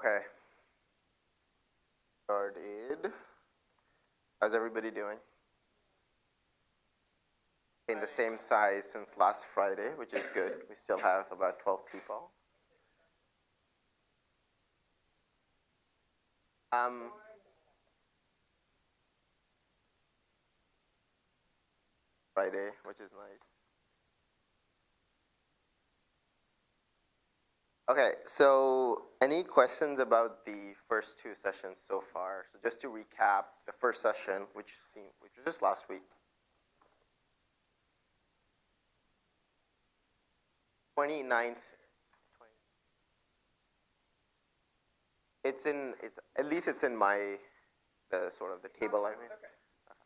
Okay. Started. How's everybody doing? In the same size since last Friday, which is good. We still have about 12 people. Um, Friday, which is nice. Okay, so any questions about the first two sessions so far? So just to recap, the first session, which seemed, which was just last week, 29th. It's in, it's, at least it's in my, the sort of the table I made. Okay.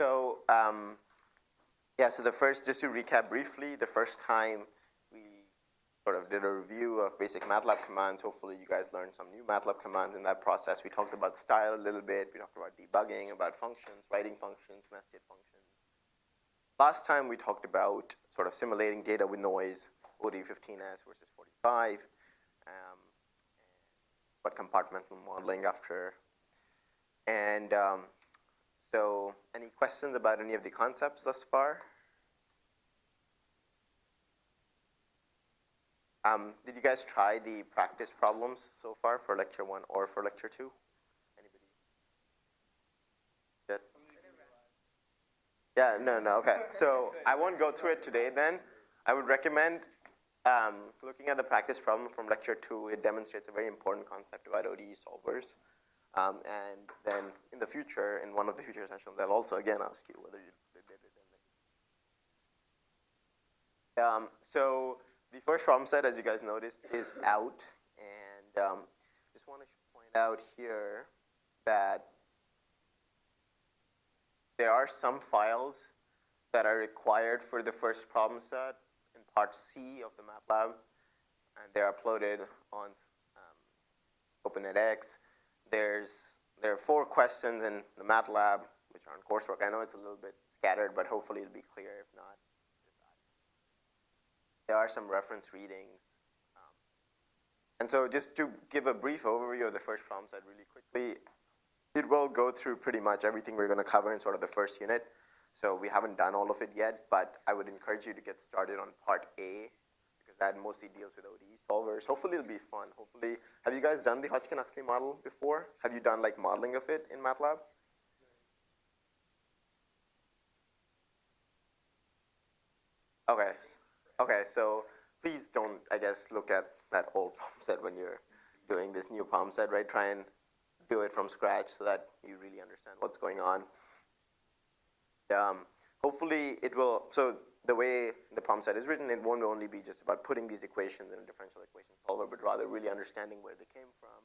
So, um, yeah, so the first, just to recap briefly, the first time sort of did a review of basic MATLAB commands. Hopefully you guys learned some new MATLAB commands in that process. We talked about style a little bit. We talked about debugging, about functions, writing functions, nested functions. Last time we talked about sort of simulating data with noise, ODE15S versus 45, um, what compartmental modeling after. And um, so any questions about any of the concepts thus far? Um, did you guys try the practice problems so far for lecture one or for lecture two? Anybody? Good? Yeah, no, no, okay. So I won't go through it today then. I would recommend um, looking at the practice problem from lecture two. It demonstrates a very important concept about ODE solvers. Um, and then in the future, in one of the future sessions, I'll also again ask you whether you did it. Um, so the first problem set, as you guys noticed, is out. And um, just want to point out here that there are some files that are required for the first problem set in part C of the MATLAB, and they're uploaded on um, OpenNetX. There's there are four questions in the MATLAB, which are on coursework. I know it's a little bit scattered, but hopefully it'll be clear. If not, there are some reference readings. Um, and so just to give a brief overview of the first problem set really quickly, it will go through pretty much everything we're going to cover in sort of the first unit. So we haven't done all of it yet, but I would encourage you to get started on part A because that mostly deals with ODE solvers. Hopefully it'll be fun. Hopefully, have you guys done the Hodgkin-Huxley model before? Have you done like modeling of it in MATLAB? Okay, Okay, so please don't, I guess, look at that old problem set when you're doing this new problem set, right? Try and do it from scratch so that you really understand what's going on. Um, hopefully it will, so the way the problem set is written, it won't only be just about putting these equations in a differential equation solver, but rather really understanding where they came from,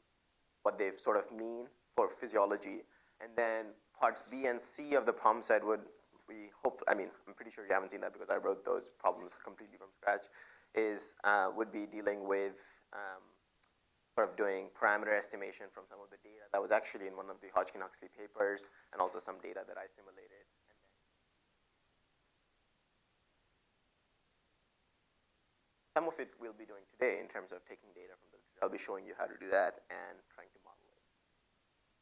what they sort of mean for physiology. And then parts B and C of the problem set would we hope, I mean, I'm pretty sure you haven't seen that because I wrote those problems completely from scratch, is uh, would be dealing with um, sort of doing parameter estimation from some of the data that was actually in one of the Hodgkin-Huxley papers and also some data that I simulated. some of it we'll be doing today in terms of taking data from the I'll be showing you how to do that and trying to model it.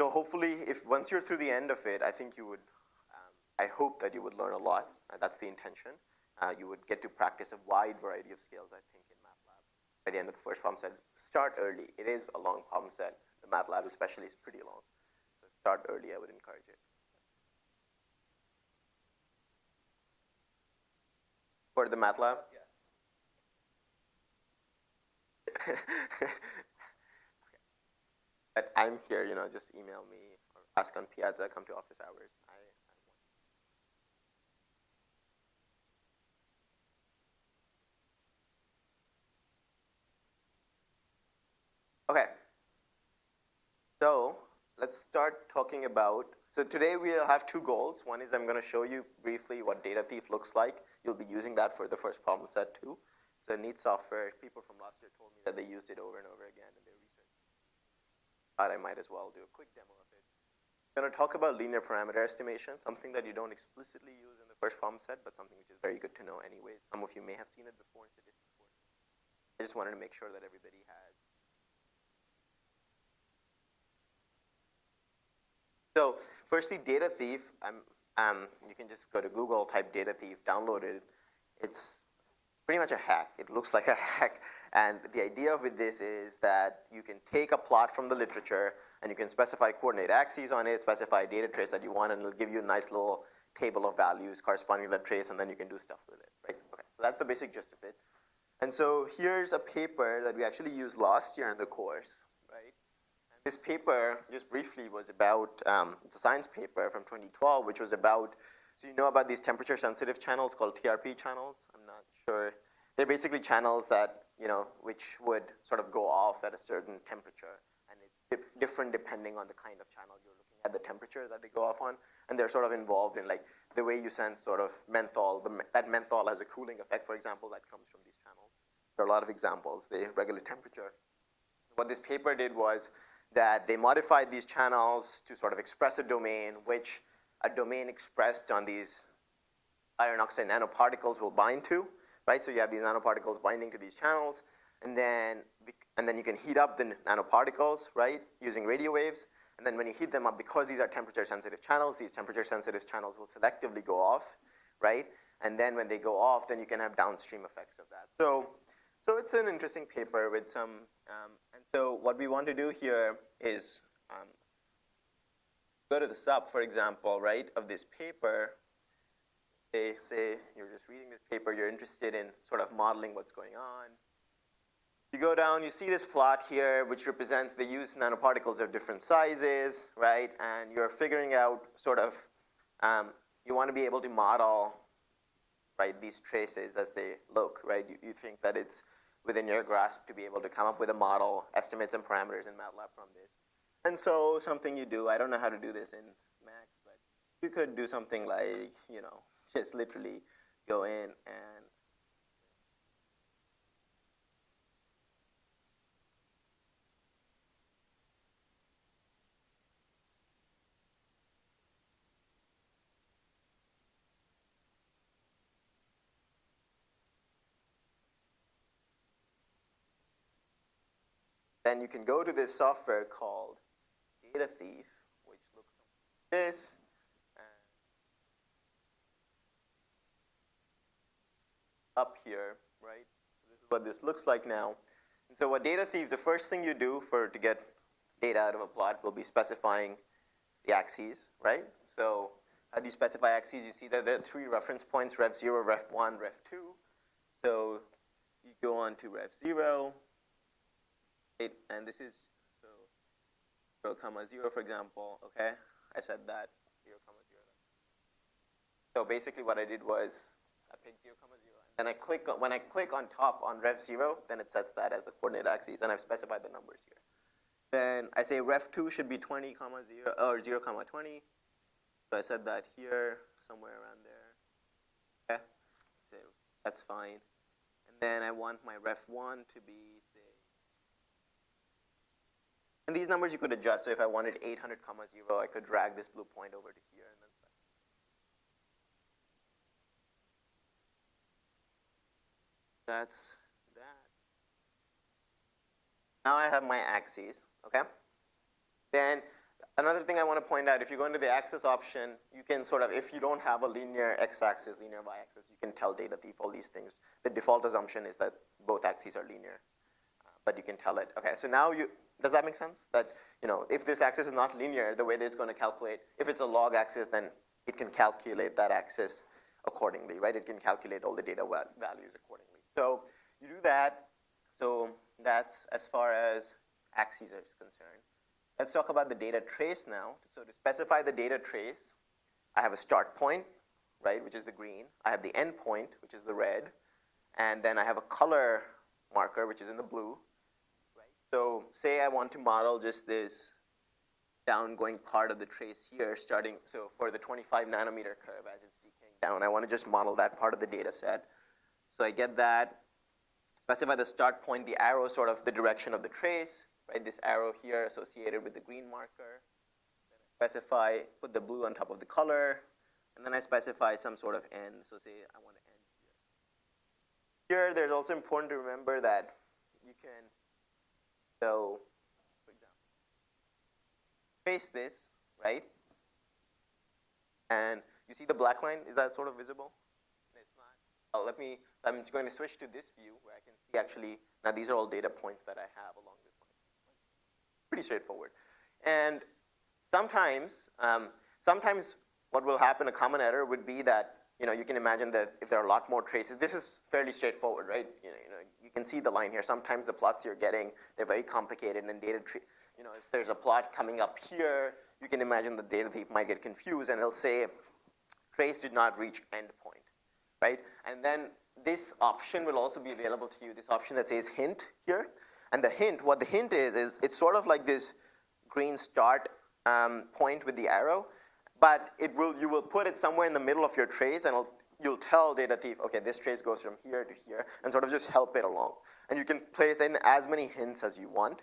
So hopefully, if once you're through the end of it, I think you would I hope that you would learn a lot, and that's the intention. Uh, you would get to practice a wide variety of skills, I think, in MATLAB. By the end of the first problem set, start early. It is a long problem set. The MATLAB especially is pretty long. So start early, I would encourage it. For the MATLAB? Yeah. okay. But I'm here, you know, just email me or ask on Piazza, come to office hours. Okay. So let's start talking about, so today we'll have two goals. One is I'm going to show you briefly what data thief looks like. You'll be using that for the first problem set too. A neat software. People from last year told me that they used it over and over again in their research. Thought I might as well do a quick demo of it. I'm going to talk about linear parameter estimation, something that you don't explicitly use in the first problem set, but something which is very good to know anyway. Some of you may have seen it before in statistics. I just wanted to make sure that everybody has So firstly, data thief. Um, you can just go to Google, type data thief, download it. It's pretty much a hack. It looks like a hack. And the idea with this is that you can take a plot from the literature and you can specify coordinate axes on it, specify a data trace that you want, and it'll give you a nice little table of values corresponding to that trace, and then you can do stuff with it, right? Okay, so that's the basic gist of it. And so here's a paper that we actually used last year in the course, this paper, just briefly, was about, um, it's a science paper from 2012, which was about, so you know about these temperature sensitive channels called TRP channels? I'm not sure. They're basically channels that, you know, which would sort of go off at a certain temperature. And it's different depending on the kind of channel you're looking at, the temperature that they go off on and they're sort of involved in like the way you sense sort of menthol. The, that menthol has a cooling effect, for example, that comes from these channels. There are a lot of examples. They regulate temperature. What this paper did was that they modified these channels to sort of express a domain, which a domain expressed on these iron oxide nanoparticles will bind to, right? So you have these nanoparticles binding to these channels, and then and then you can heat up the nanoparticles, right, using radio waves, and then when you heat them up, because these are temperature sensitive channels, these temperature sensitive channels will selectively go off, right? And then when they go off, then you can have downstream effects of that. So, so it's an interesting paper with some, um, so what we want to do here is um, go to the sub, for example, right, of this paper. Say, say you're just reading this paper, you're interested in sort of modeling what's going on. You go down, you see this plot here, which represents the used nanoparticles of different sizes, right? And you're figuring out sort of, um, you want to be able to model, right, these traces as they look, right? You, you think that it's within your grasp to be able to come up with a model, estimates and parameters in MATLAB from this. And so something you do, I don't know how to do this in Macs, but you could do something like, you know, just literally go in and then you can go to this software called Data Thief, which looks like this. up here, right? This is what this looks like now. And so what data thief, the first thing you do for to get data out of a plot will be specifying the axes, right? So how do you specify axes? You see that there are three reference points, Ref Zero, Ref One, Ref Two. So you go on to Ref Zero. And this is so 0 comma 0, for example, okay? I said that 0 comma 0. So basically what I did was I picked 0 comma 0. And I click on, when I click on top on ref 0, then it sets that as the coordinate axes, and I've specified the numbers here. Then I say ref 2 should be 20 comma 0, or 0 comma 20. So I said that here, somewhere around there. Okay, so that's fine. And then I want my ref 1 to be and these numbers you could adjust. So if I wanted 800 comma 0, I could drag this blue point over to here and then That's that. Now I have my axes, okay? Then another thing I want to point out, if you go into the axis option, you can sort of, if you don't have a linear x-axis, linear y-axis, you can tell data thief all these things. The default assumption is that both axes are linear, uh, but you can tell it. Okay, so now you, does that make sense? That, you know, if this axis is not linear, the way that it's going to calculate, if it's a log axis, then it can calculate that axis accordingly, right? It can calculate all the data values accordingly. So you do that. So that's as far as axes is concerned. Let's talk about the data trace now. So to specify the data trace, I have a start point, right, which is the green. I have the end point, which is the red. And then I have a color marker, which is in the blue. So say I want to model just this downgoing part of the trace here starting, so for the 25 nanometer curve as it's decaying down, I want to just model that part of the data set. So I get that, specify the start point, the arrow sort of the direction of the trace, right? This arrow here associated with the green marker. Specify, put the blue on top of the color, and then I specify some sort of end. So say I want to end here. Here, there's also important to remember that you can so, for example, trace this, right? And you see the black line? Is that sort of visible? It's not. Oh, let me, I'm going to switch to this view where I can see actually, now these are all data points that I have along this line. Pretty straightforward. And sometimes, um, sometimes what will happen, a common error would be that, you know, you can imagine that if there are a lot more traces, this is fairly straightforward, right? You know, you know, you can see the line here. Sometimes the plots you're getting, they're very complicated and data tree, you know, if there's a plot coming up here, you can imagine the data thief might get confused and it'll say trace did not reach endpoint, right? And then this option will also be available to you, this option that says hint here. And the hint, what the hint is, is it's sort of like this green start um, point with the arrow, but it will, you will put it somewhere in the middle of your trace and you'll tell data thief, okay, this trace goes from here to here, and sort of just help it along. And you can place in as many hints as you want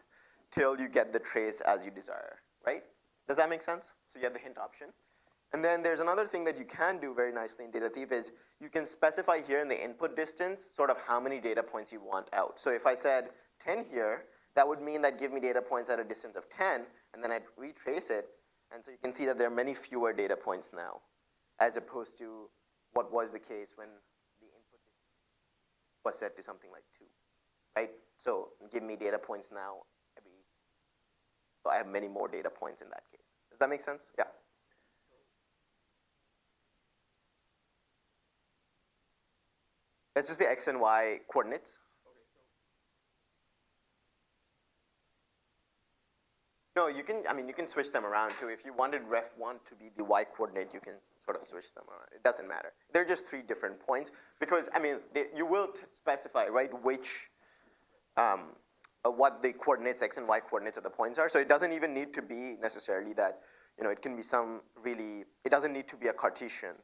till you get the trace as you desire, right? Does that make sense? So you have the hint option. And then there's another thing that you can do very nicely in Data Thief is you can specify here in the input distance sort of how many data points you want out. So if I said 10 here, that would mean that give me data points at a distance of 10, and then I'd retrace it, and so you can see that there are many fewer data points now, as opposed to what was the case when the input was set to something like 2, right? So give me data points now every, so I have many more data points in that case. Does that make sense? Yeah. That's just the x and y coordinates. No, you can, I mean, you can switch them around too. If you wanted ref1 to be the y coordinate, you can sort of switch them around. It doesn't matter. They're just three different points because, I mean, they, you will specify, right, which, um, uh, what the coordinates, x and y coordinates of the points are. So it doesn't even need to be necessarily that, you know, it can be some really, it doesn't need to be a Cartesian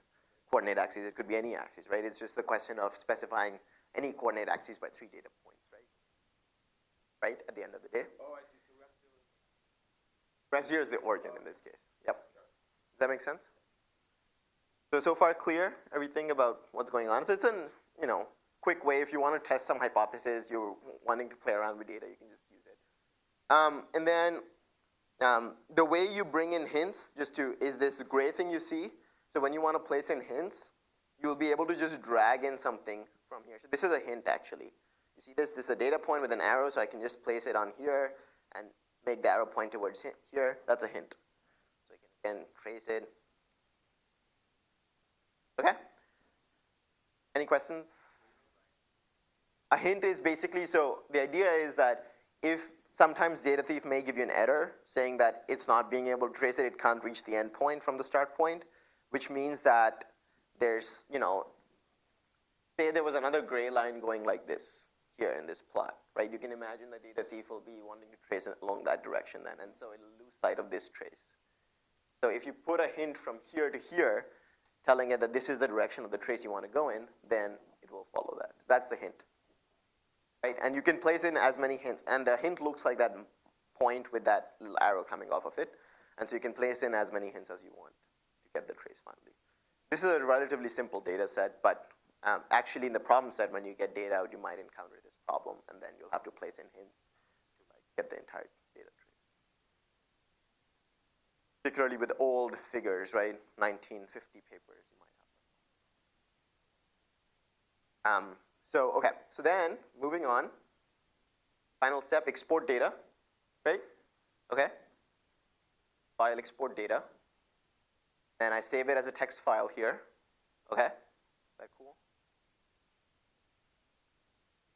coordinate axis. It could be any axis, right? It's just the question of specifying any coordinate axis by three data points, right? Right, at the end of the day. Oh, Zero is the origin in this case. Yep. Does that make sense? So, so far clear, everything about what's going on. So it's an, you know, quick way if you want to test some hypothesis, you're wanting to play around with data, you can just use it. Um, and then um, the way you bring in hints, just to, is this gray thing you see. So when you want to place in hints, you'll be able to just drag in something from here. So this is a hint actually. You see this, this is a data point with an arrow, so I can just place it on here and make the arrow point towards here. That's a hint. So you can again trace it. Okay? Any questions? A hint is basically, so the idea is that if sometimes data thief may give you an error saying that it's not being able to trace it, it can't reach the endpoint from the start point, which means that there's, you know, say there was another gray line going like this here in this plot, right? You can imagine the data thief will be wanting to trace along that direction then, and so it'll lose sight of this trace. So if you put a hint from here to here, telling it that this is the direction of the trace you want to go in, then it will follow that. That's the hint. Right? And you can place in as many hints, and the hint looks like that point with that little arrow coming off of it, and so you can place in as many hints as you want to get the trace finally. This is a relatively simple data set, but um, actually, in the problem set, when you get data out, you might encounter problem, and then you'll have to place in hints to like get the entire data tree. Particularly with old figures, right? 1950 papers, you might have. Um, so, okay, so then moving on, final step, export data, right? Okay, file export data, and I save it as a text file here. Okay, is that cool?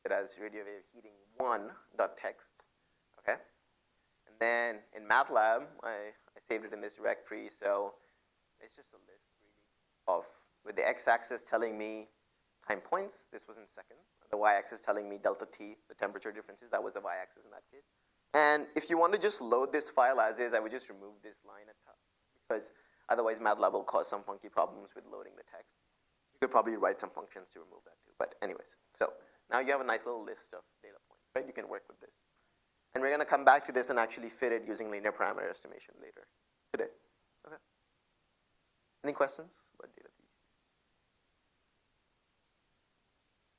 It as radio wave heating one dot text. Okay, and then in MATLAB, I, I saved it in this directory. So it's just a list really of with the x-axis telling me time points. This was in seconds. The y-axis telling me delta t, the temperature differences. That was the y-axis in that case. And if you want to just load this file as is, I would just remove this line at top because otherwise MATLAB will cause some funky problems with loading the text. You could probably write some functions to remove that too. But anyways, so now you have a nice little list of data points, right? You can work with this. And we're going to come back to this and actually fit it using linear parameter estimation later today. Okay. Any questions about data?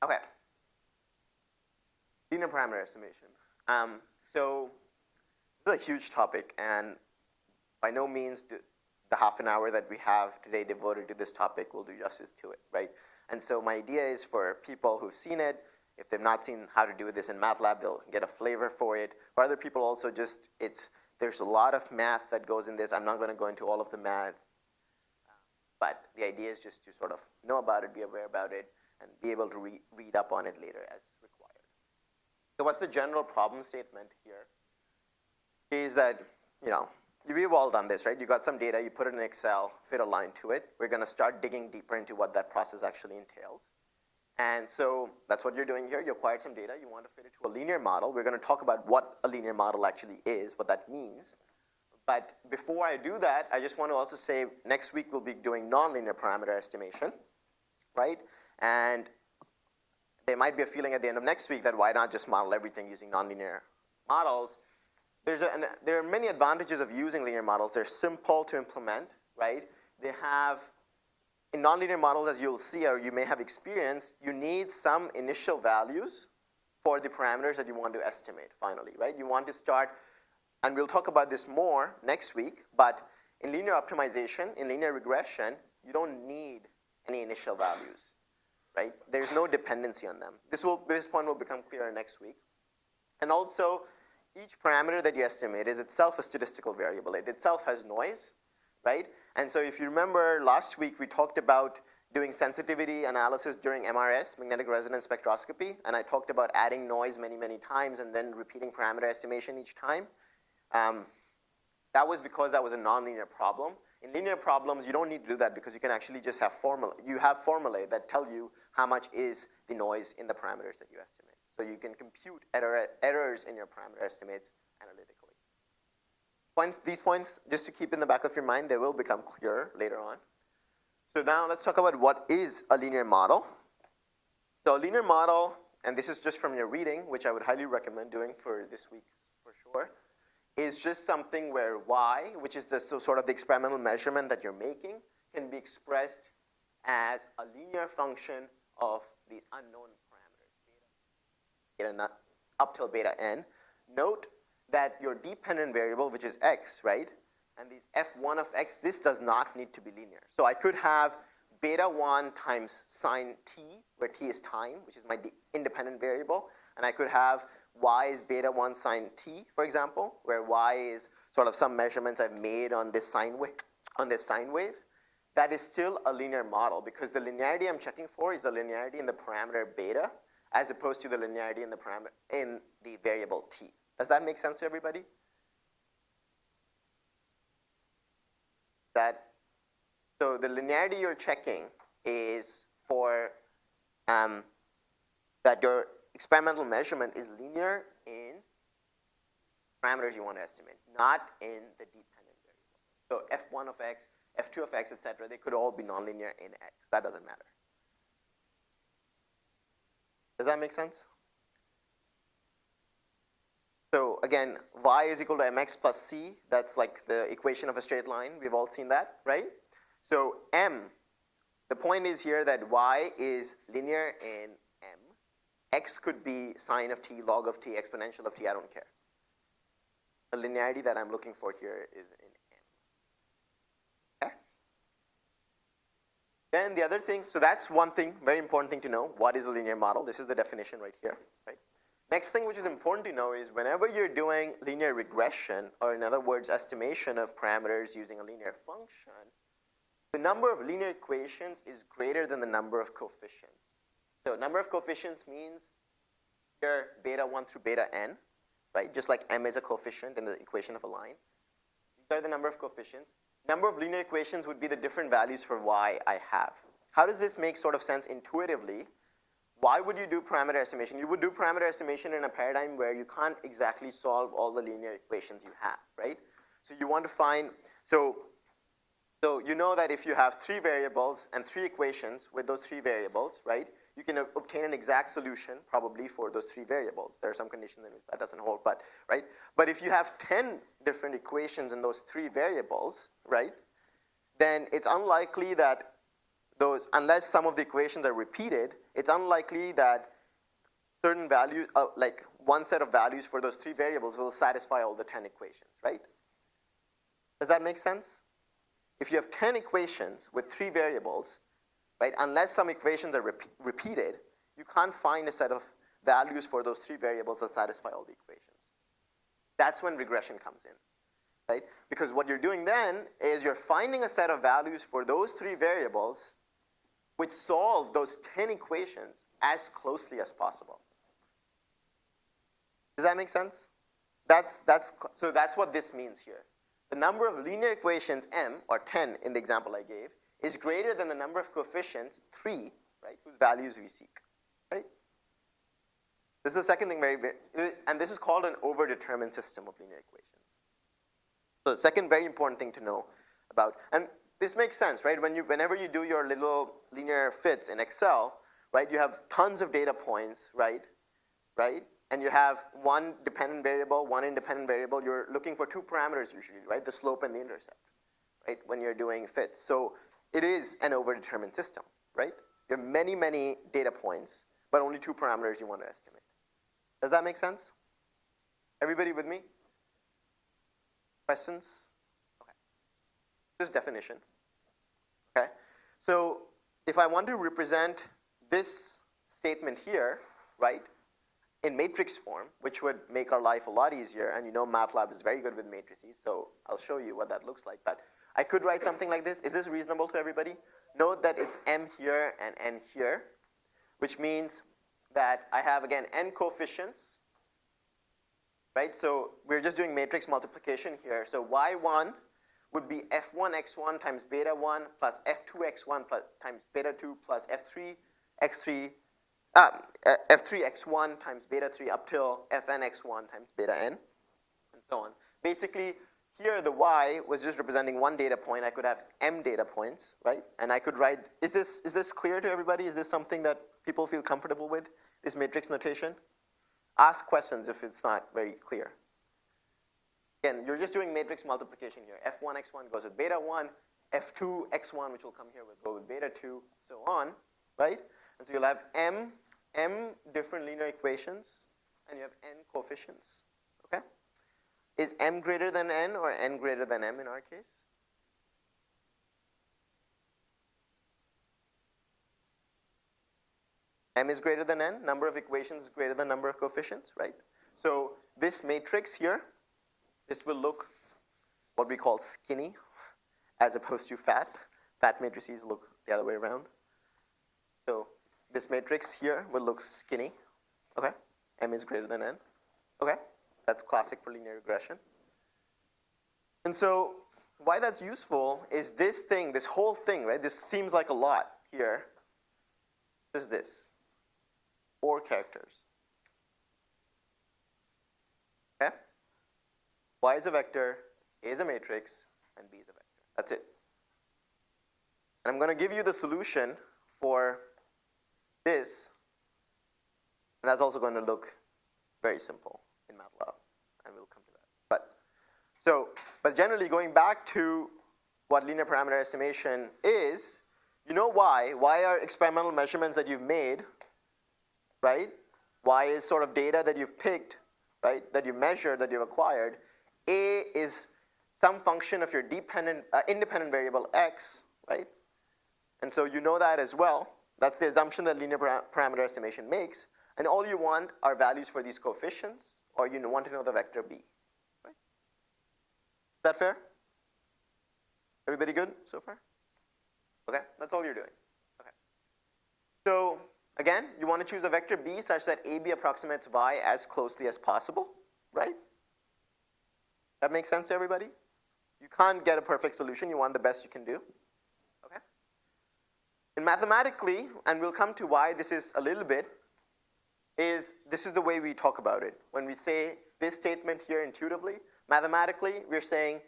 Okay. Linear parameter estimation. Um, so this is a huge topic, and by no means the half an hour that we have today devoted to this topic will do justice to it, right? And so my idea is for people who've seen it, if they've not seen how to do this in MATLAB, they'll get a flavor for it. For other people also just, it's, there's a lot of math that goes in this. I'm not gonna go into all of the math, but the idea is just to sort of know about it, be aware about it, and be able to re read up on it later as required. So what's the general problem statement here? Is that, you know, we've all done this, right? You got some data, you put it in Excel, fit a line to it. We're gonna start digging deeper into what that process actually entails. And so that's what you're doing here. You acquired some data, you want to fit it to a linear model. We're gonna talk about what a linear model actually is, what that means. But before I do that, I just want to also say next week we'll be doing nonlinear parameter estimation, right? And there might be a feeling at the end of next week that why not just model everything using nonlinear models? There's a, there are many advantages of using linear models. They're simple to implement, right? They have, in nonlinear models, as you'll see or you may have experienced, you need some initial values for the parameters that you want to estimate finally, right? You want to start, and we'll talk about this more next week, but in linear optimization, in linear regression, you don't need any initial values right? There's no dependency on them. This, will, this point will become clearer next week. And also, each parameter that you estimate is itself a statistical variable. It itself has noise, right? And so if you remember last week, we talked about doing sensitivity analysis during MRS, magnetic resonance spectroscopy, and I talked about adding noise many, many times and then repeating parameter estimation each time. Um, that was because that was a nonlinear problem. In linear problems, you don't need to do that because you can actually just have formula. You have formulae that tell you how much is the noise in the parameters that you estimate. So you can compute error, errors in your parameter estimates. Points, these points, just to keep in the back of your mind, they will become clearer later on. So now let's talk about what is a linear model. So a linear model, and this is just from your reading, which I would highly recommend doing for this week for sure, is just something where y, which is the so sort of the experimental measurement that you're making, can be expressed as a linear function of these unknown parameters, beta, beta not, up till beta n. Note that your dependent variable, which is x, right, and these f1 of x, this does not need to be linear. So I could have beta 1 times sine t, where t is time, which is my independent variable, and I could have y is beta 1 sine t, for example, where y is sort of some measurements I've made on this sine wave, on this sine wave that is still a linear model because the linearity I'm checking for is the linearity in the parameter beta as opposed to the linearity in the parameter in the variable t. Does that make sense to everybody? That so the linearity you're checking is for um, that your experimental measurement is linear in parameters you want to estimate, not in the dependent variable. So f1 of x f2 of x, etc., they could all be nonlinear in x. That doesn't matter. Does that make sense? So again, y is equal to mx plus c. That's like the equation of a straight line. We've all seen that, right? So m, the point is here that y is linear in m. x could be sine of t, log of t, exponential of t, I don't care. The linearity that I'm looking for here is in m. Then the other thing, so that's one thing, very important thing to know. What is a linear model? This is the definition right here, right? Next thing which is important to know is whenever you're doing linear regression, or in other words, estimation of parameters using a linear function, the number of linear equations is greater than the number of coefficients. So number of coefficients means here beta 1 through beta n, right? Just like m is a coefficient in the equation of a line. These are the number of coefficients number of linear equations would be the different values for y I have. How does this make sort of sense intuitively? Why would you do parameter estimation? You would do parameter estimation in a paradigm where you can't exactly solve all the linear equations you have, right? So you want to find, so, so you know that if you have three variables and three equations with those three variables, right? you can obtain an exact solution probably for those three variables. There are some conditions in which that doesn't hold, but, right? But if you have 10 different equations in those three variables, right? Then it's unlikely that those, unless some of the equations are repeated, it's unlikely that certain values, uh, like one set of values for those three variables will satisfy all the 10 equations, right? Does that make sense? if you have 10 equations with three variables, right, unless some equations are rep repeated, you can't find a set of values for those three variables that satisfy all the equations. That's when regression comes in, right? Because what you're doing then is you're finding a set of values for those three variables which solve those 10 equations as closely as possible. Does that make sense? That's, that's, so that's what this means here. The number of linear equations m, or 10 in the example I gave, is greater than the number of coefficients, 3, right, whose values we seek, right? This is the second thing, very, and this is called an overdetermined system of linear equations. So the second very important thing to know about, and this makes sense, right? When you, whenever you do your little linear fits in Excel, right, you have tons of data points, right, right? And you have one dependent variable, one independent variable. You're looking for two parameters usually, right? The slope and the intercept, right, when you're doing fits. So it is an overdetermined system, right? You have many, many data points, but only two parameters you want to estimate. Does that make sense? Everybody with me? Questions? This definition. Okay. So if I want to represent this statement here, right, in matrix form, which would make our life a lot easier, and you know MATLAB is very good with matrices, so I'll show you what that looks like. But I could write something like this. Is this reasonable to everybody? Note that it's m here and n here, which means that I have, again, n coefficients, right? So we're just doing matrix multiplication here. So y1 would be f1x1 times beta 1 plus f2x1 plus, times beta 2 plus f3 x3 uh, f3 x1 times beta 3 up till fn x1 times beta n, and so on. Basically, here the y was just representing one data point. I could have m data points, right? And I could write, is this, is this clear to everybody? Is this something that people feel comfortable with, this matrix notation? Ask questions if it's not very clear. Again, you're just doing matrix multiplication here. f1, x1 goes with beta 1, f2, x1, which will come here, will go with beta 2, so on, right? And so you'll have m, m different linear equations, and you have n coefficients, okay? Is m greater than n or n greater than m in our case? m is greater than n, number of equations is greater than number of coefficients, right? So this matrix here, this will look what we call skinny as opposed to fat. Fat matrices look the other way around. So this matrix here will look skinny, okay? m is greater than n, okay? That's classic for linear regression. And so why that's useful is this thing, this whole thing, right? This seems like a lot here. Is this four characters. Okay? Y is a vector, A is a matrix, and B is a vector. That's it. And I'm going to give you the solution for this, and that's also going to look very simple in MATLAB, and we'll come to that. But so, but generally going back to what linear parameter estimation is, you know why? Why are experimental measurements that you've made right? Y is sort of data that you've picked, right? That you measured, that you've acquired. A is some function of your dependent, uh, independent variable x, right? And so you know that as well. That's the assumption that linear para parameter estimation makes. And all you want are values for these coefficients, or you want to know the vector b. Right? Is that fair? Everybody good so far? Okay, that's all you're doing. Okay. So Again, you want to choose a vector b such that ab approximates y as closely as possible, right? That makes sense to everybody? You can't get a perfect solution. You want the best you can do. Okay? And mathematically, and we'll come to why this is a little bit, is this is the way we talk about it. When we say this statement here intuitively, mathematically, we're saying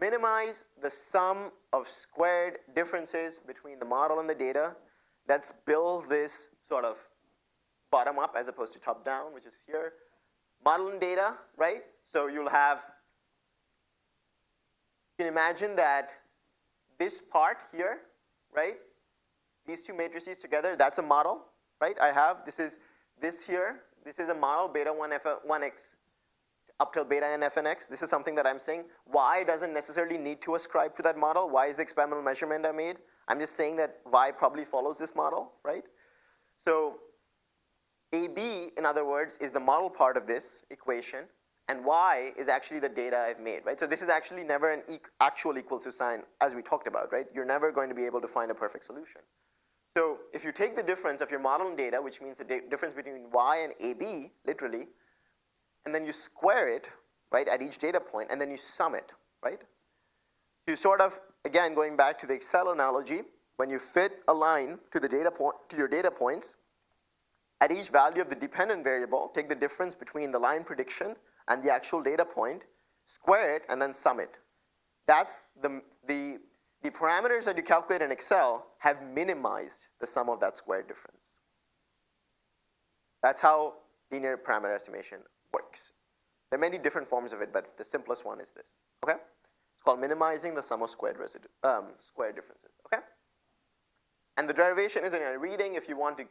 minimize the sum of squared differences between the model and the data. Let's build this sort of bottom up as opposed to top down, which is here. Modeling data, right? So you'll have, can imagine that this part here, right? These two matrices together, that's a model, right? I have, this is this here, this is a model, beta 1 f 1x up till beta n f and x. This is something that I'm saying. Y doesn't necessarily need to ascribe to that model. Y is the experimental measurement I made. I'm just saying that Y probably follows this model, right? So AB, in other words, is the model part of this equation, and Y is actually the data I've made, right? So this is actually never an e actual equals to sign, as we talked about, right? You're never going to be able to find a perfect solution. So if you take the difference of your model and data, which means the difference between Y and AB, literally, and then you square it, right, at each data point, and then you sum it, right? You sort of, again, going back to the Excel analogy, when you fit a line to the data point, to your data points, at each value of the dependent variable, take the difference between the line prediction and the actual data point, square it, and then sum it. That's the, the, the parameters that you calculate in Excel have minimized the sum of that squared difference. That's how linear parameter estimation works. There are many different forms of it, but the simplest one is this, okay? It's called minimizing the sum of squared residue, um, square differences, okay? And the derivation is in a reading if you want to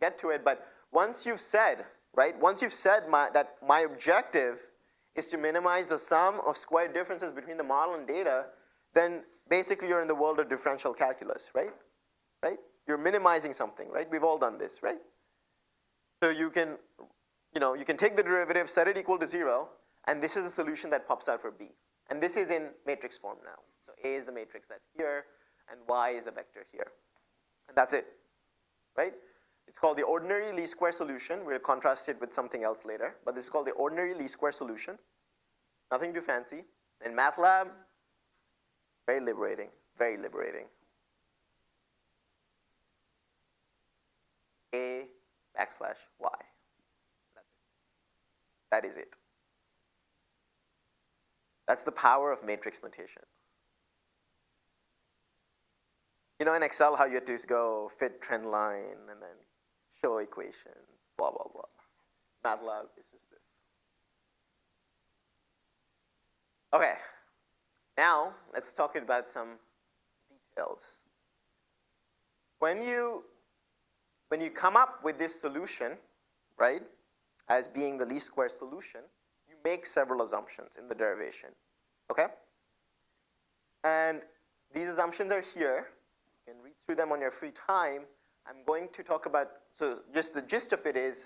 get to it, but once you've said, right, once you've said my, that my objective is to minimize the sum of square differences between the model and data, then basically you're in the world of differential calculus, right? Right? You're minimizing something, right? We've all done this, right? So you can, you know, you can take the derivative, set it equal to zero, and this is the solution that pops out for B. And this is in matrix form now. So A is the matrix that's here, and Y is the vector here. And that's it, right? It's called the ordinary least square solution. We'll contrast it with something else later, but this is called the ordinary least square solution. Nothing too fancy. In MATLAB, very liberating, very liberating. A backslash Y. That's it. That is the power of matrix notation. You know in Excel how you have to go fit trend line and then show equations, blah, blah, blah. MATLAB is just this. Okay, now let's talk about some details. When you, when you come up with this solution, right, as being the least square solution, you make several assumptions in the derivation, okay? And these assumptions are here. You can read through them on your free time. I'm going to talk about so just the gist of it is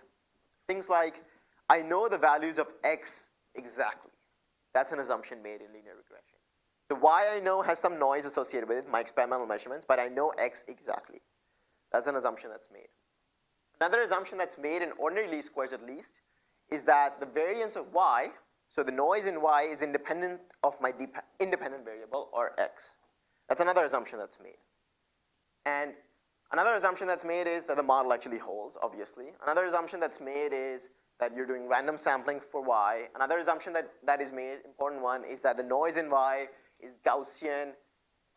things like, I know the values of x exactly. That's an assumption made in linear regression. The y I know has some noise associated with it, my experimental measurements, but I know x exactly. That's an assumption that's made. Another assumption that's made in ordinary least squares at least is that the variance of y, so the noise in y is independent of my independent variable or x. That's another assumption that's made. And Another assumption that's made is that the model actually holds, obviously. Another assumption that's made is that you're doing random sampling for y. Another assumption that, that is made, important one, is that the noise in y is Gaussian,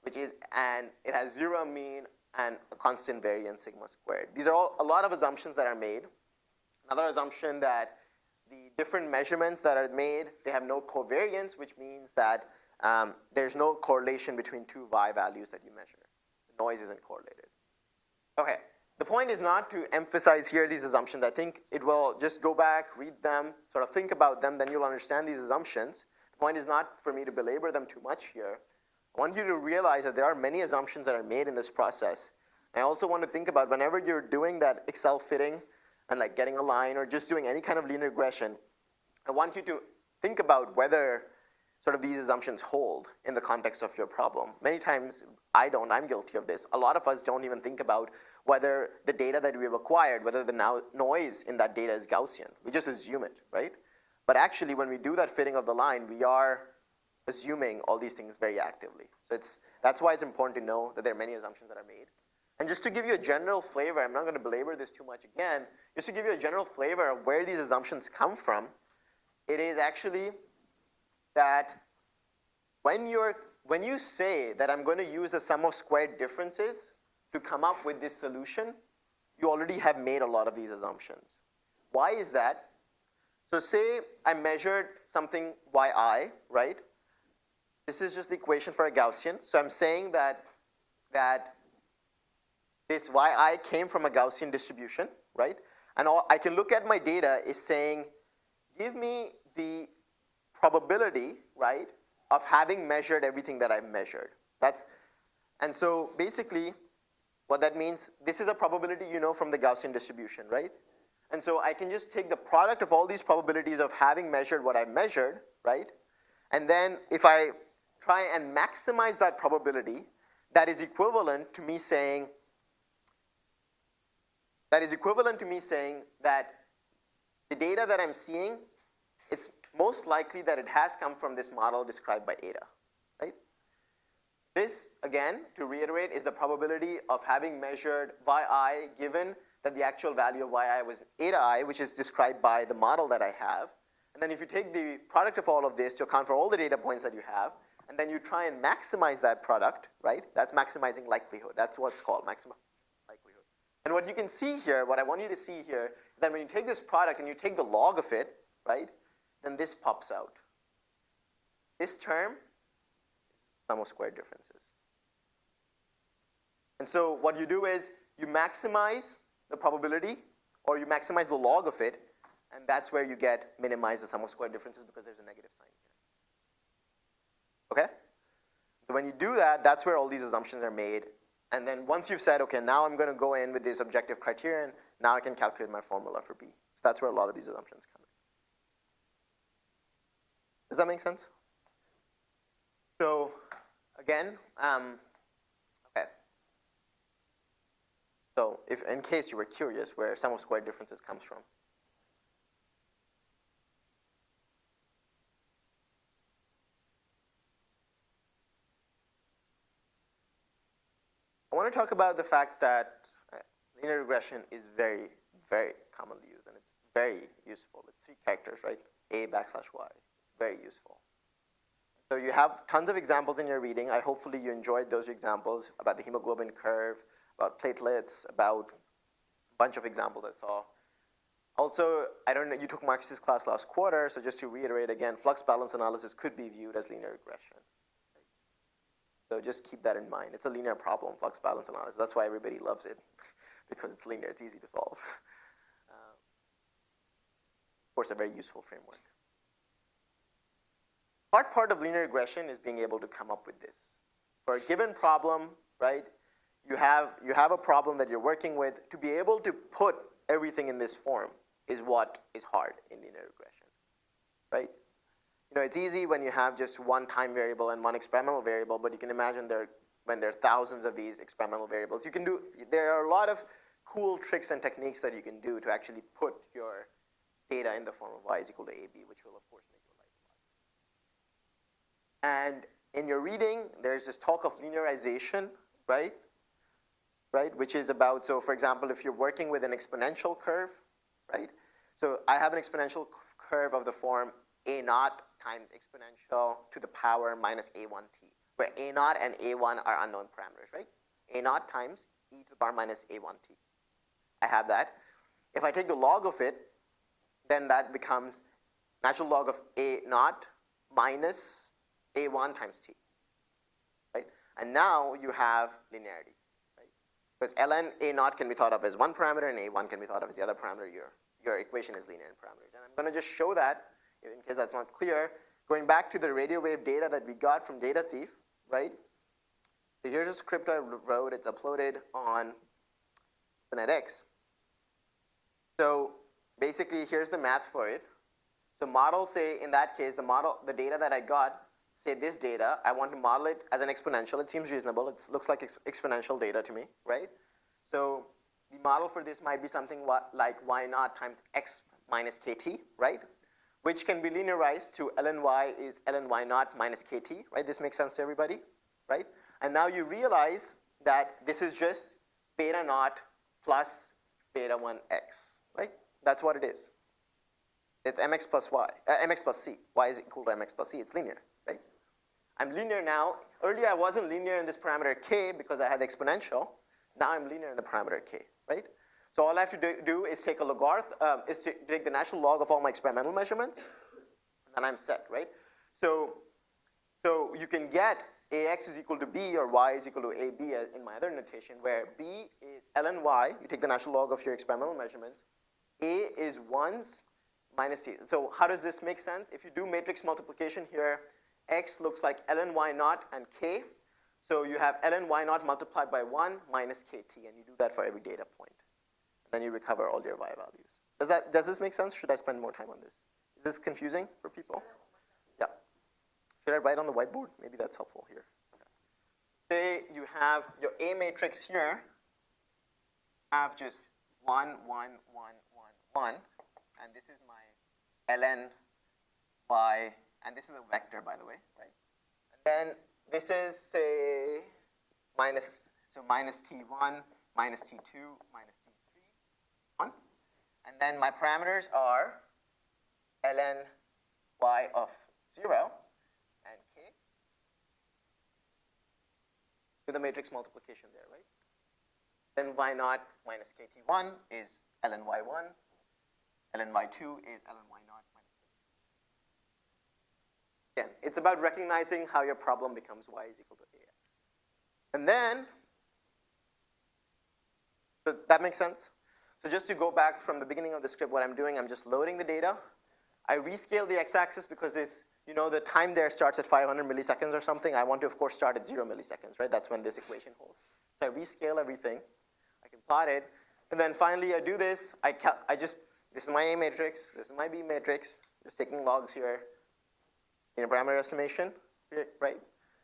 which is, and it has zero mean and a constant variance sigma squared. These are all a lot of assumptions that are made. Another assumption that the different measurements that are made, they have no covariance, which means that um, there's no correlation between two y values that you measure. The noise isn't correlated. Okay, the point is not to emphasize here these assumptions. I think it will just go back, read them, sort of think about them, then you'll understand these assumptions. The point is not for me to belabor them too much here. I want you to realize that there are many assumptions that are made in this process. I also want to think about whenever you're doing that Excel fitting and like getting a line or just doing any kind of linear regression, I want you to think about whether sort of these assumptions hold in the context of your problem. Many times I don't, I'm guilty of this. A lot of us don't even think about whether the data that we've acquired, whether the now noise in that data is Gaussian. We just assume it, right? But actually, when we do that fitting of the line, we are assuming all these things very actively. So it's, that's why it's important to know that there are many assumptions that are made. And just to give you a general flavor, I'm not going to belabor this too much again, just to give you a general flavor of where these assumptions come from, it is actually that when, you're, when you say that I'm going to use the sum of squared differences to come up with this solution, you already have made a lot of these assumptions. Why is that? So say I measured something yi, right? This is just the equation for a Gaussian. So I'm saying that, that this yi came from a Gaussian distribution, right? And all, I can look at my data is saying, give me the probability, right, of having measured everything that I've measured. That's, and so basically, what that means, this is a probability you know from the Gaussian distribution, right? And so I can just take the product of all these probabilities of having measured what I've measured, right? And then if I try and maximize that probability, that is equivalent to me saying, that is equivalent to me saying that the data that I'm seeing, most likely that it has come from this model described by eta, right? This, again, to reiterate, is the probability of having measured yi given that the actual value of yi was eta i, which is described by the model that I have. And then if you take the product of all of this to account for all the data points that you have, and then you try and maximize that product, right? That's maximizing likelihood. That's what's called maximum likelihood. And what you can see here, what I want you to see here, is that when you take this product and you take the log of it, right, then this pops out. This term, sum of squared differences. And so what you do is you maximize the probability or you maximize the log of it, and that's where you get minimize the sum of squared differences because there's a negative sign. Here. Okay? So when you do that, that's where all these assumptions are made. And then once you've said, okay, now I'm going to go in with this objective criterion, now I can calculate my formula for B. So that's where a lot of these assumptions come. Does that make sense? So again, um, okay. So if in case you were curious where sum of squared differences comes from, I want to talk about the fact that uh, linear regression is very, very commonly used, and it's very useful. It's three characters, right? A backslash Y. Very useful. So you have tons of examples in your reading. I hopefully you enjoyed those examples about the hemoglobin curve, about platelets, about a bunch of examples I saw. Also, I don't know, you took Marcus's class last quarter, so just to reiterate again, flux balance analysis could be viewed as linear regression. So just keep that in mind. It's a linear problem, flux balance analysis. That's why everybody loves it, because it's linear, it's easy to solve. Uh, of course, a very useful framework. Part part of linear regression is being able to come up with this. For a given problem, right, you have, you have a problem that you're working with. To be able to put everything in this form is what is hard in linear regression, right? you know, it's easy when you have just one time variable and one experimental variable, but you can imagine there, when there are thousands of these experimental variables, you can do, there are a lot of cool tricks and techniques that you can do to actually put your data in the form of y is equal to ab, which will of course make your life a lot And in your reading, there's this talk of linearization, right? Right, which is about, so for example, if you're working with an exponential curve, right? So I have an exponential curve of the form a naught times exponential to the power minus a1t, where a naught and a1 are unknown parameters, right? a naught times e to the power minus a1t. I have that. If I take the log of it, then that becomes natural log of a naught minus a1 times t, right? And now you have linearity, right? Because ln a naught can be thought of as one parameter and a1 can be thought of as the other parameter. Your, your equation is linear in parameters. And I'm going to just show that in case that's not clear, going back to the radio wave data that we got from Data Thief, right? So here's a script I wrote. It's uploaded on Phonetics. So basically, here's the math for it. So model, say, in that case, the model, the data that I got, say this data, I want to model it as an exponential. It seems reasonable. It looks like ex exponential data to me, right? So the model for this might be something like y naught times x minus kt, right? which can be linearized to ln y is ln y naught minus kt, right? This makes sense to everybody, right? And now you realize that this is just beta naught plus beta 1x, right? That's what it is. It's mx plus y, uh, mx plus c. y is equal to mx plus c. It's linear? I'm linear now. Earlier I wasn't linear in this parameter k because I had the exponential. Now I'm linear in the parameter k, right? So all I have to do, do is take a logarithm, uh, is to take the natural log of all my experimental measurements, and I'm set, right? So, so you can get ax is equal to b or y is equal to ab in my other notation, where b is ln y, you take the natural log of your experimental measurements, a is 1s minus t. So how does this make sense? If you do matrix multiplication here, x looks like ln y naught and k. So you have ln y naught multiplied by 1 minus kt, and you do that for every data point. And then you recover all your y values. Does, that, does this make sense? Should I spend more time on this? Is this confusing for people? Yeah. Should I write on the whiteboard? Maybe that's helpful here. Say you have your A matrix here, have just 1, 1, 1, 1, 1, and this is my ln y, and this is a vector, by the way, right? And then this is, say, minus, so minus t1, minus t2, minus t3, 1. And then my parameters are ln y of 0 and k. Do the matrix multiplication there, right? Then y naught minus kt1 is ln y1, ln y2 is ln y naught. Again, it's about recognizing how your problem becomes y is equal to ax. And then, so that makes sense? So just to go back from the beginning of the script, what I'm doing, I'm just loading the data. I rescale the x-axis because this, you know, the time there starts at 500 milliseconds or something. I want to, of course, start at zero milliseconds, right? That's when this equation holds. So I rescale everything. I can plot it. And then finally, I do this. I, I just, this is my A matrix. This is my B matrix. Just taking logs here in a parameter estimation, right?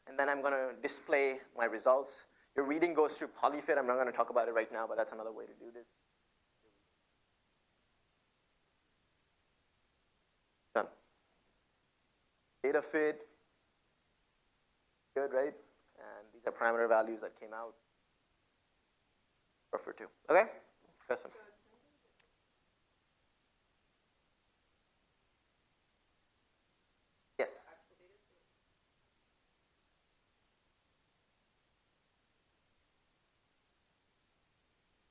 And then I'm going to display my results. Your reading goes through polyfit. I'm not going to talk about it right now, but that's another way to do this. Done. Data fit, good, right? And these are parameter values that came out. Refer to. Okay? Question. Yes.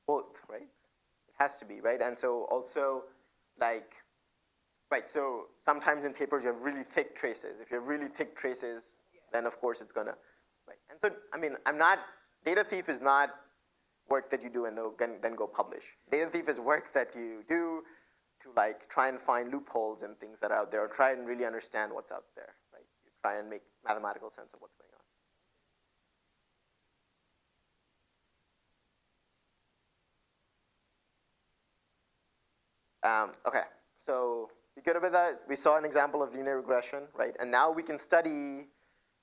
Both, right? It has to be, right? And so also, like, Right, so sometimes in papers you have really thick traces. If you have really thick traces, then of course it's gonna, right. And so, I mean, I'm not, data thief is not work that you do and then go publish. Data thief is work that you do to like try and find loopholes and things that are out there or try and really understand what's out there, right? You try and make mathematical sense of what's going on. Um, okay, so we good with that? We saw an example of linear regression, right? And now we can study,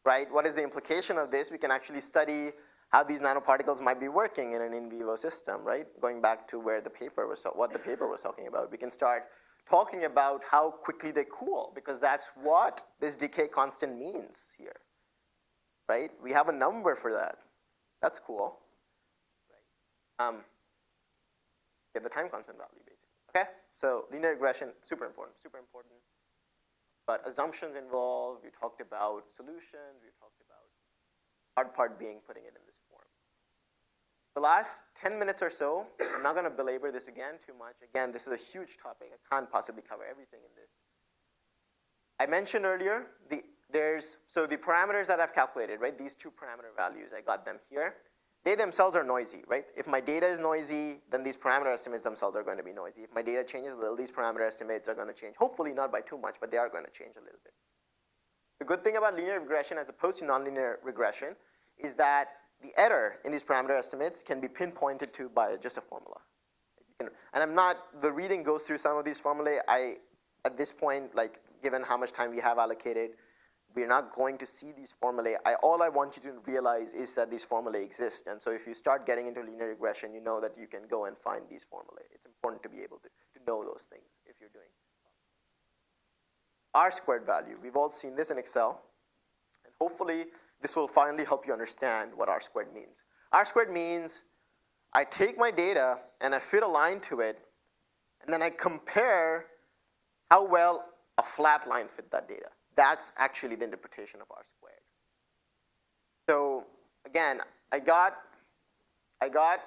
right, what is the implication of this? We can actually study how these nanoparticles might be working in an in vivo system, right? Going back to where the paper was, what the paper was talking about. We can start talking about how quickly they cool, because that's what this decay constant means here, right? We have a number for that. That's cool? Um, get the time constant value, basically, okay? So linear regression, super important, super important. But assumptions involved, we talked about solutions, we talked about hard part being putting it in this form. The last 10 minutes or so, I'm not gonna belabor this again too much. Again, this is a huge topic. I can't possibly cover everything in this. I mentioned earlier, the, there's, so the parameters that I've calculated, right? These two parameter values, I got them here they themselves are noisy, right? If my data is noisy, then these parameter estimates themselves are going to be noisy. If my data changes a little, these parameter estimates are going to change. Hopefully not by too much, but they are going to change a little bit. The good thing about linear regression as opposed to nonlinear regression is that the error in these parameter estimates can be pinpointed to by just a formula. And I'm not, the reading goes through some of these formulae. I, at this point, like given how much time we have allocated, we're not going to see these formulae. I, all I want you to realize is that these formulae exist. And so if you start getting into linear regression, you know that you can go and find these formulae. It's important to be able to, to know those things if you're doing. R squared value, we've all seen this in Excel. And hopefully this will finally help you understand what R squared means. R squared means I take my data and I fit a line to it, and then I compare how well a flat line fit that data. That's actually the interpretation of R squared. So again, I got, I got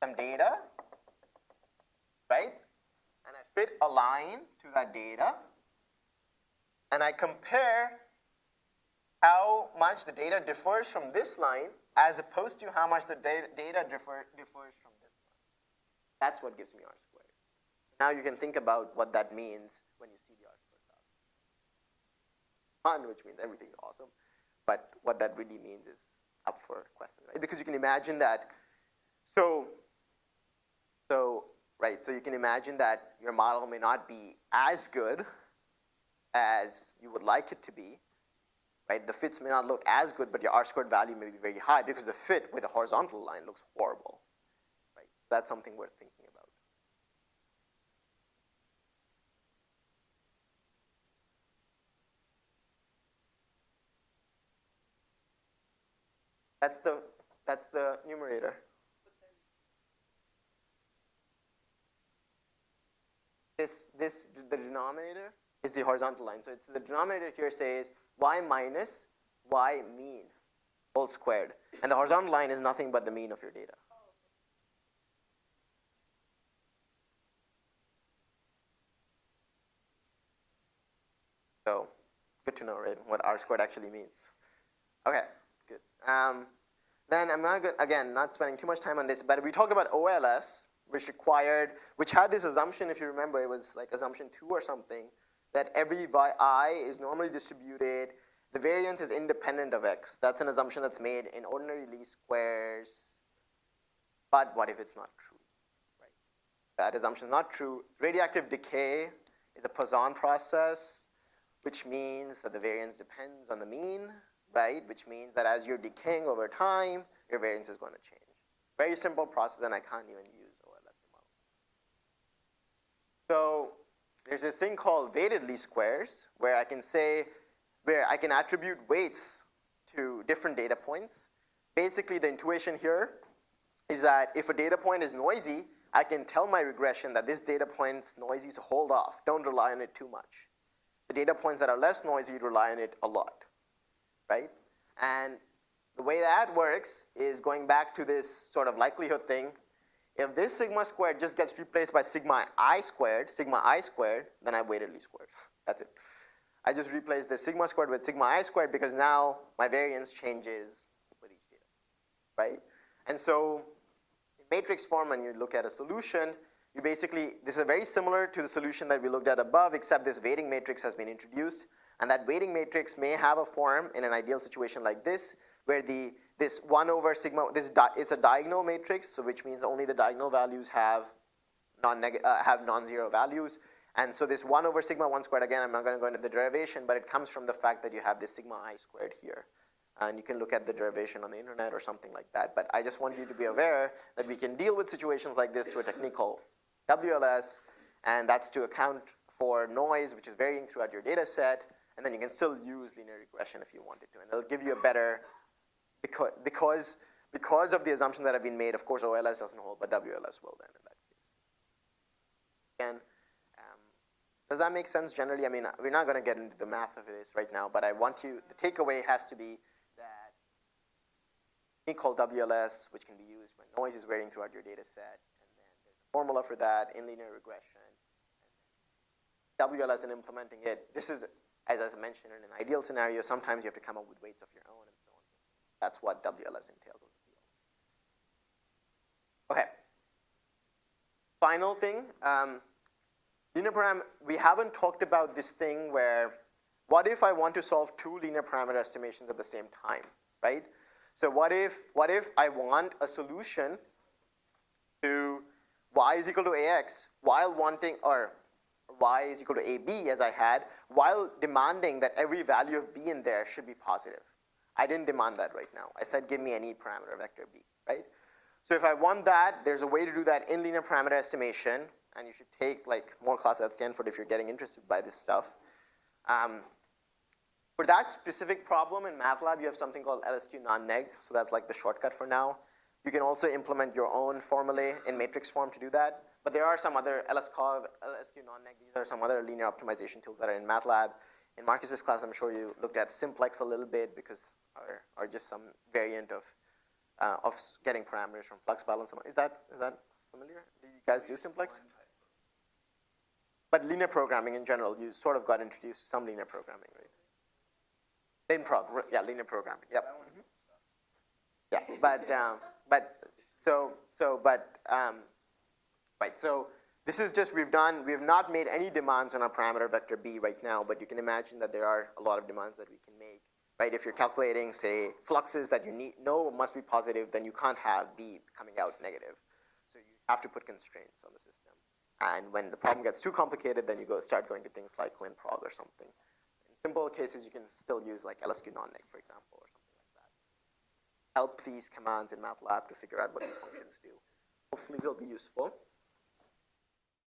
some data, right? And I fit a line to that data, and I compare how much the data differs from this line as opposed to how much the data, differ, differs from this line. That's what gives me R squared. Now you can think about what that means when you see the R squared value. Fun, which means everything's awesome, but what that really means is up for question, right? Because you can imagine that, so, so, right, so you can imagine that your model may not be as good as you would like it to be, right? The fits may not look as good, but your R squared value may be very high because the fit with a horizontal line looks horrible, right? That's something worth thinking about. That's the, that's the numerator. This, this, the denominator is the horizontal line. So it's the denominator here says y minus y mean whole squared. And the horizontal line is nothing but the mean of your data. So good to know, right, what R squared actually means. Okay. Um, then I'm not again, not spending too much time on this, but we talked about OLS, which required, which had this assumption, if you remember, it was like assumption two or something, that every i is normally distributed. The variance is independent of x. That's an assumption that's made in ordinary least squares. But what if it's not true? Right? That assumption is not true. Radioactive decay is a Poisson process, which means that the variance depends on the mean, right? Which means that as you're decaying over time, your variance is going to change. Very simple process, and I can't even use OLS model. So there's this thing called weighted least squares where I can say, where I can attribute weights to different data points. Basically, the intuition here is that if a data point is noisy, I can tell my regression that this data point's noisy, so hold off. Don't rely on it too much. The data points that are less noisy, rely on it a lot, right? And the way that works is going back to this sort of likelihood thing if this sigma squared just gets replaced by sigma i squared, sigma i squared, then I weighted least squared. That's it. I just replaced the sigma squared with sigma i squared because now my variance changes with each data, right? And so in matrix form, when you look at a solution, you basically, this is very similar to the solution that we looked at above, except this weighting matrix has been introduced. And that weighting matrix may have a form in an ideal situation like this, where the this 1 over sigma, this it's a diagonal matrix, so which means only the diagonal values have non uh, have non-zero values. And so this 1 over sigma 1 squared, again, I'm not going to go into the derivation, but it comes from the fact that you have this sigma i squared here. And you can look at the derivation on the internet or something like that. But I just want you to be aware that we can deal with situations like this through a technique called WLS, and that's to account for noise, which is varying throughout your data set, and then you can still use linear regression if you wanted to. And it'll give you a better because, because, because of the assumptions that have been made, of course, OLS doesn't hold, but WLS will then in that case. Again, um, does that make sense generally? I mean, we're not going to get into the math of this right now, but I want you, the takeaway has to be that we call WLS, which can be used when noise is varying throughout your data set, and then there's a formula for that in linear regression. WLS and implementing it, this is, as I mentioned, in an ideal scenario, sometimes you have to come up with weights of your own and so on. that's what WLS entails. Okay. Final thing, um, linear parameter, we haven't talked about this thing where, what if I want to solve two linear parameter estimations at the same time, right? So what if, what if I want a solution to y is equal to ax while wanting, or y is equal to ab as I had, while demanding that every value of b in there should be positive. I didn't demand that right now. I said give me any parameter vector b, right? So if I want that, there's a way to do that in linear parameter estimation, and you should take like more classes at Stanford if you're getting interested by this stuff. Um, for that specific problem in MATLAB, you have something called LSQ non-neg, so that's like the shortcut for now. You can also implement your own formulae in matrix form to do that, but there are some other LSCOV, LSQ non-neg, these are some other linear optimization tools that are in MATLAB. In Marcus's class, I'm sure you looked at simplex a little bit because or, or just some variant of, uh, of getting parameters from flux balance. Is that, is that familiar? Do you guys do simplex? But linear programming in general, you sort of got introduced to some linear programming, right? LinProg, yeah, linear programming, yep. Mm -hmm. Yeah, but, um, but, so, so, but, um, right, so this is just, we've done, we have not made any demands on our parameter vector b right now, but you can imagine that there are a lot of demands that we can make, right? If you're calculating, say, fluxes that you need, know must be positive, then you can't have b coming out negative. So you have to put constraints on the system. And when the problem gets too complicated, then you go start going to things like linprog or something. In simple cases, you can still use like LSQ non-neg, for example, or something like that. Help these commands in MATLAB to figure out what these functions do. Hopefully they'll be useful.